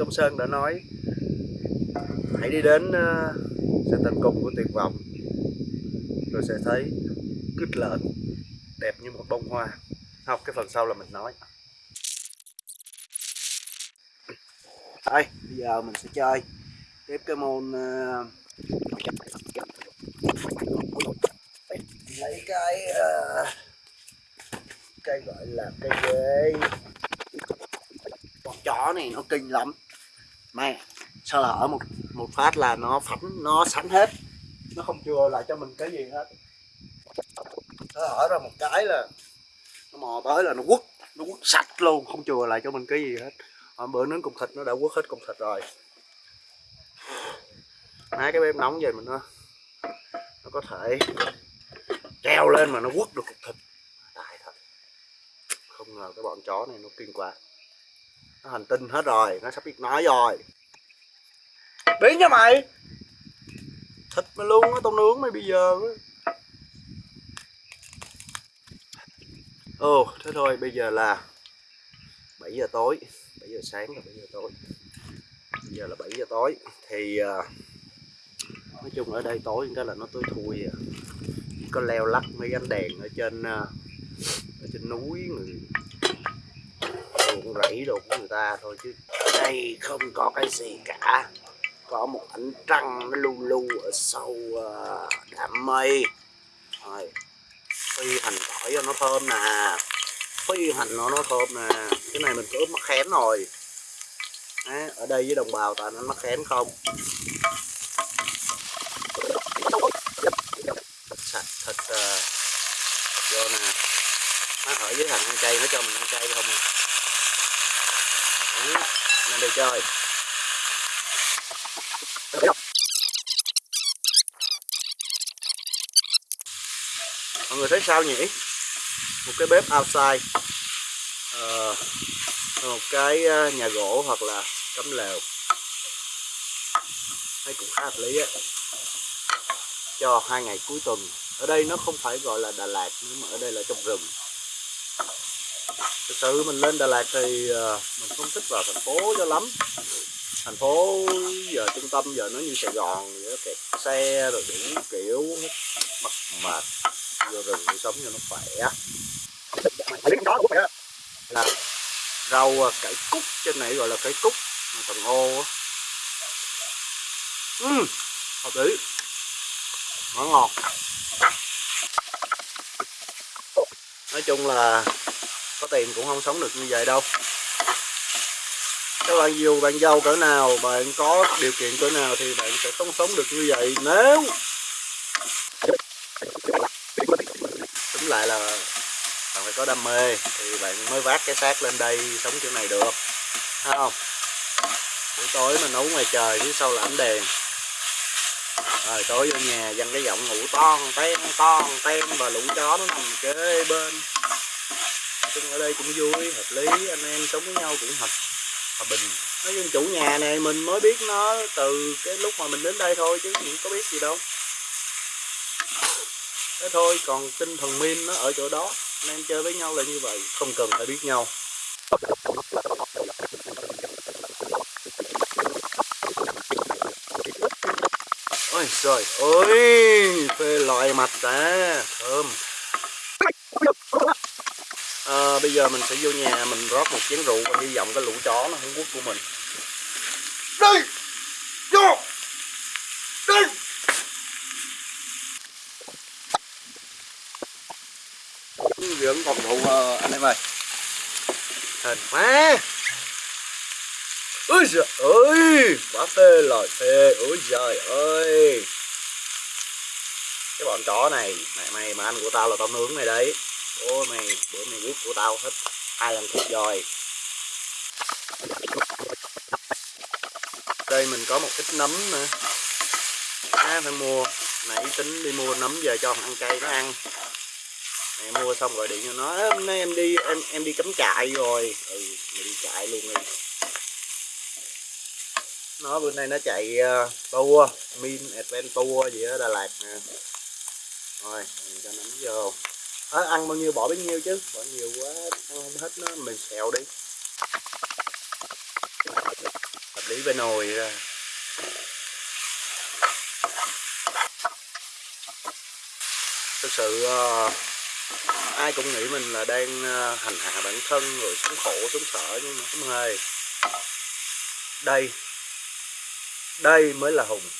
Công Sơn đã nói hãy đi đến ờ, uh, sự tận cùng của tuyệt vọng. Rồi sẽ thấy cứt lợn đẹp như một bông hoa. Học cái phần sau là mình nói. Đây bây giờ mình sẽ chơi tiếp cái môn uh, lấy cái ờ, uh, cây gọi là cây ghế. Con chó này nó kinh lắm mẹ sơ hở một một phát là nó phắn nó sắn hết? Nó không chừa lại cho mình cái gì hết. Sơ hở ra một cái là nó mò tới là nó quất nó quất sạch luôn không chừa lại cho mình cái gì hết. À, bữa nướng cục thịt nó đã quất hết cục thịt rồi. Mấy cái bếp nóng về mình nó nó có thể treo lên mà nó quất được cục thịt. Đại thật. Không ngờ cái bọn chó này nó kinh quá nó hành tinh hết rồi nó sắp biết nói rồi. Biến nha mày. Thịt mày luôn á tao nướng mày bây giờ á. Ồ thế thôi bây giờ là 7 giờ tối. 7 giờ sáng là 7 giờ tối. Bây giờ là 7 giờ tối. Thì uh, nói chung ở đây tối cái là nó tối thui à. có leo lắc mấy ánh đèn ở trên uh, ở trên núi người ruộng rẫy đồ của người ta thôi chứ. Đây không có cái gì cả. Có một ánh trăng nó lu lu ở sâu ờ, đám mây. Rồi phi hành tỏi cho nó thơm nè. Phi hành nó nó thơm nè. Cái này mình cứ ướp mắc khén rồi. Đấy, ở đây với đồng bào toàn ăn mắc khén không? Thịt sạch thịt uh, ờ, vô nè. Nó ở dưới hành ăn chay nó cho mình ăn chay không à? Đấy, đi chơi. Mọi người thấy sao nhỉ? Một cái bếp outside. Uh, một cái ờ, nhà gỗ hoặc là cắm lều. Thấy cũng khá hợp lý á. Cho hai ngày cuối tuần. Ở đây nó không phải gọi là Đà Lạt nhưng mà ở đây là trong rừng thực sự mình lên Đà Lạt thì ờ, mình không thích vào thành phố cho lắm. Thành phố giờ trung tâm giờ nó như Sài Gòn vậy kẹt xe rồi đủ kiểu mặt mệt vô rừng đi sống cho nó khỏe. Là rau ờ, cải cúc trên này gọi là cải cúc mà ô uhm, hợp lý. Nó ngọt nói chung là có tiền cũng không sống được như vậy đâu. Các bạn dù bạn giàu cỡ nào, bạn có điều kiện cỡ nào thì bạn sẽ không sống được như vậy. Nếu đúng lại là bạn phải có đam mê thì bạn mới vác cái xác lên đây sống kiểu này được. Thấy không? Buổi tối mà nấu ngoài trời phía sau là ánh đèn. Rồi tối vô nhà dằn cái giọng ngủ ton ten ton ten và lũ chó nó nằm kế bên chung ở đây cũng vui, hợp lý, anh em sống với nhau cũng hợp, hòa bình. Nói chung chủ nhà này mình mới biết nó từ cái lúc mà mình đến đây thôi chứ cũng có biết gì đâu. Thế thôi, còn tinh thần min nó ở chỗ đó, anh em chơi với nhau là như vậy, không cần phải biết nhau. Ôi trời ơi, phê loại mặt ta thơm à, bây giờ mình sẽ vô nhà mình rót một chén rượu và hy vọng cái lũ chó nó không quất của mình. Đi! Vô! Đi! Phòng thủ uh, anh em ơi. Hên quá. Ôi trời ơi quá phê lời phê ôi trời ơi. Cái bọn chó này mày mày mà ăn của tao là tao nướng này đấy ôi mày bữa mày biết của tao hết. Hai lần thịt rồi đây mình có một ít nấm nữa. À, phải mua. Nãy tính đi mua nấm về cho ăn cay nó ăn. Mẹ mua xong gọi điện cho nó. Hôm nay em đi em em đi cắm trại rồi. Ừ mình đi trại luôn đi. Nó bữa nay nó chạy uh, tour min adventure gì ở đà lạt nè. Rồi mình cho nấm vô à, ăn bao nhiêu bỏ bấy nhiêu chứ? Bỏ nhiều quá ăn không hết nó mình xèo đi. Lý bên nồi ra. Thực sự uh, ai cũng nghĩ mình là đang uh, hành hạ bản thân rồi sống khổ sống sợ nhưng mà không hề. Đây. Đây mới là hùng.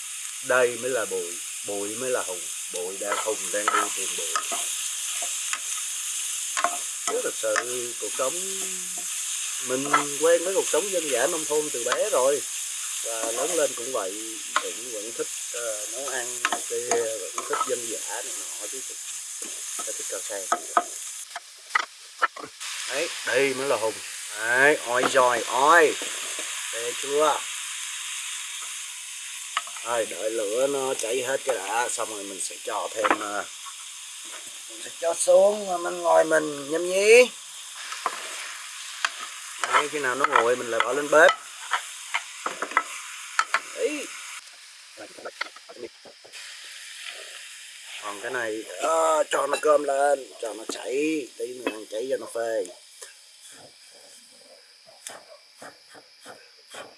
Đây mới là bụi. Bụi mới là hùng. Bụi đang hùng đang đi tìm bụi chứ thật sự cuộc sống mình quen với cuộc sống dân dã nông thôn từ bé rồi và lớn lên cũng vậy cũng vẫn thích uh, nấu ăn này kia vẫn thích dân dã này nọ chứ cũng thích cà phê đấy đây mới là hùng. Đấy oi rồi oi về chưa? Rồi đợi lửa nó cháy hết cái đã xong rồi mình sẽ cho thêm uh, mình sẽ cho xuống mình ngồi mình nhâm nhí Đấy, khi nào nó nguội mình lại bỏ lên bếp. Đấy. còn cái này à, cho nó cơm lên cho nó chảy tí nữa ăn chảy cho nó phê.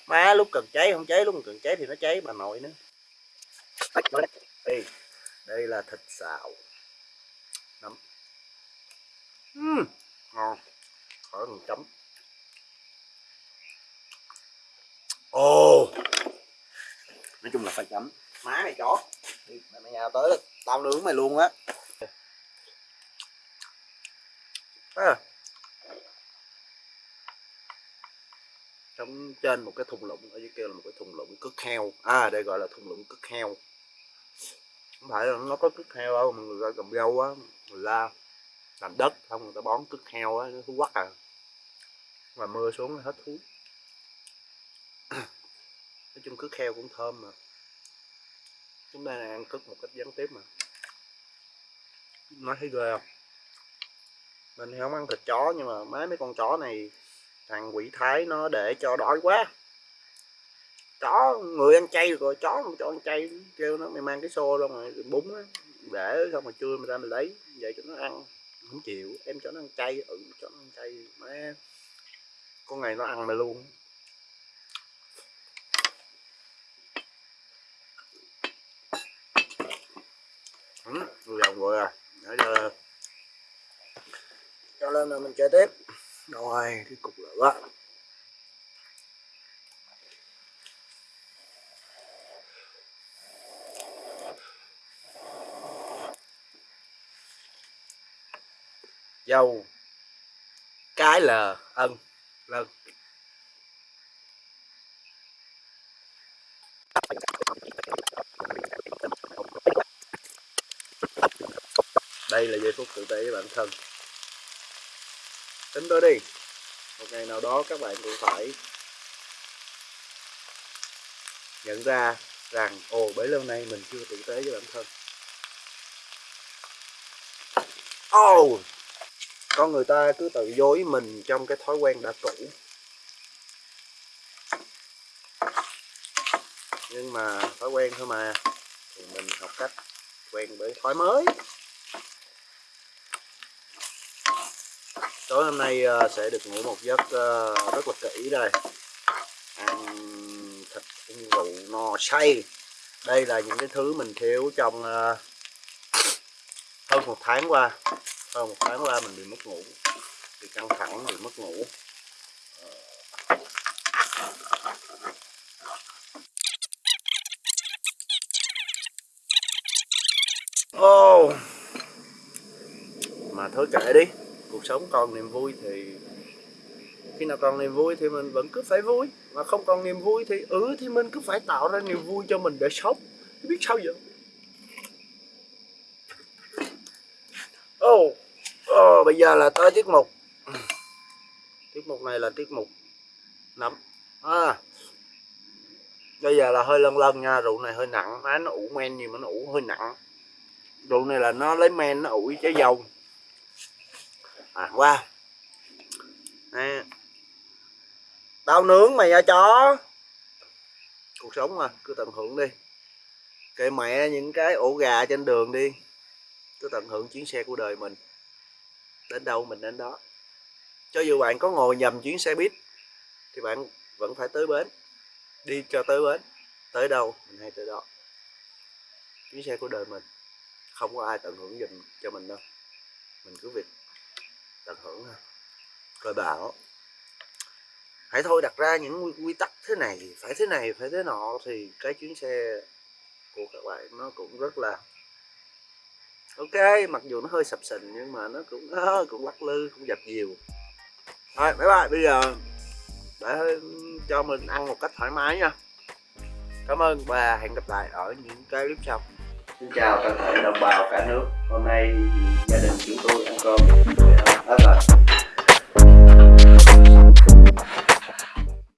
Má lúc cần cháy không cháy lúc cần cháy thì nó cháy bà nội nữa. Đây đây là thịt xào nấm. Uhm, ngon. Khỏi cần chấm. Ồ. Oh. nói chung là phải chấm. Má mày chó. Mày mày nhà tới tao nướng mày luôn á. À. trong trên một cái thùng lũng ở dưới kia là một cái thùng lũng cất heo. À đây gọi là thùng lũng cất heo không phải là nó có cứt heo đâu, mà người ta cầm dâu á, người ta làm đất không người ta bón cứt heo á, nó thú quắc à. Mà mưa xuống hết thú. Nói chung cứt heo cũng thơm mà. Chúng ta ăn cứt một cách gián tiếp mà. Nói thấy ghê không? Mình thì không ăn thịt chó, nhưng mà mấy mấy con chó này thằng quỷ thái nó để cho đói quá chó người ăn chay rồi chó không cho ăn chay kêu nó mày mang cái xô luôn mà bún á để xong rồi trưa mình ra mình lấy vậy cho nó ăn không chịu em cho nó ăn chay ừ cho nó ăn chay má. Con này nó ăn mày luôn. Ừ, vòng rồi à để giờ cho lên là mình chơi tiếp. Rồi cái cục lửa. Dâu. Cái là ân lần đây là giây phút tự tế với bản thân. Tính tới đi. Một ngày nào đó các bạn cũng phải nhận ra rằng ồ bấy lâu nay mình chưa tử tế với bản thân. Oh, con người ta cứ tự dối mình trong cái thói quen đã cũ. Nhưng mà thói quen thôi mà, thì mình học cách quen với thói mới. Tối hôm nay ờ, sẽ được ngủ một giấc ờ, rất là kỹ đây. Ăn thịt ăn rượu no say. Đây là những cái thứ mình thiếu trong ờ, hơn một tháng qua sau một tháng qua mình bị mất ngủ. Bị căng thẳng bị mất ngủ. Oh. mà thôi kệ đi. Cuộc sống còn niềm vui thì khi nào còn niềm vui thì mình vẫn cứ phải vui. Mà không còn niềm vui thì ừ thì mình cứ phải tạo ra niềm vui cho mình để sống. Biết sao vậy? Oh, rồi, bây giờ là tới tiết mục. Tiết mục này là tiết mục nấm. À bây giờ là hơi lân lân nha, rượu này hơi nặng. Má nó ủ men gì mà nó ủ hơi nặng. Rượu này là nó lấy men, nó ủ trái dầu. À qua. Nè. Tao nướng mày nha, chó. Cuộc sống mà, cứ tận hưởng đi. Kệ mẹ những cái ổ gà trên đường đi. Cứ tận hưởng chuyến xe của đời mình đến đâu mình đến đó. Cho dù bạn có ngồi nhầm chuyến xe buýt, thì bạn vẫn phải tới bến, đi cho tới bến, tới đâu mình hay tới đó. Chuyến xe của đời mình, không có ai tận hưởng dùm cho mình đâu. Mình cứ việc tận hưởng thôi. Rồi bảo, hãy thôi đặt ra những quy tắc thế này, phải thế này, phải thế nọ. Thì cái chuyến xe của các bạn nó cũng rất là ok mặc dù nó hơi sập sình nhưng mà nó cũng uh, cũng lắc lư cũng dập nhiều. thôi bye bye bây giờ để cho mình ăn một cách thoải mái nha. Cảm ơn và hẹn gặp lại ở những cái clip sau. Xin chào toàn thể đồng bào cả nước. Hôm nay gia đình chúng tôi ăn cơm. Hết rồi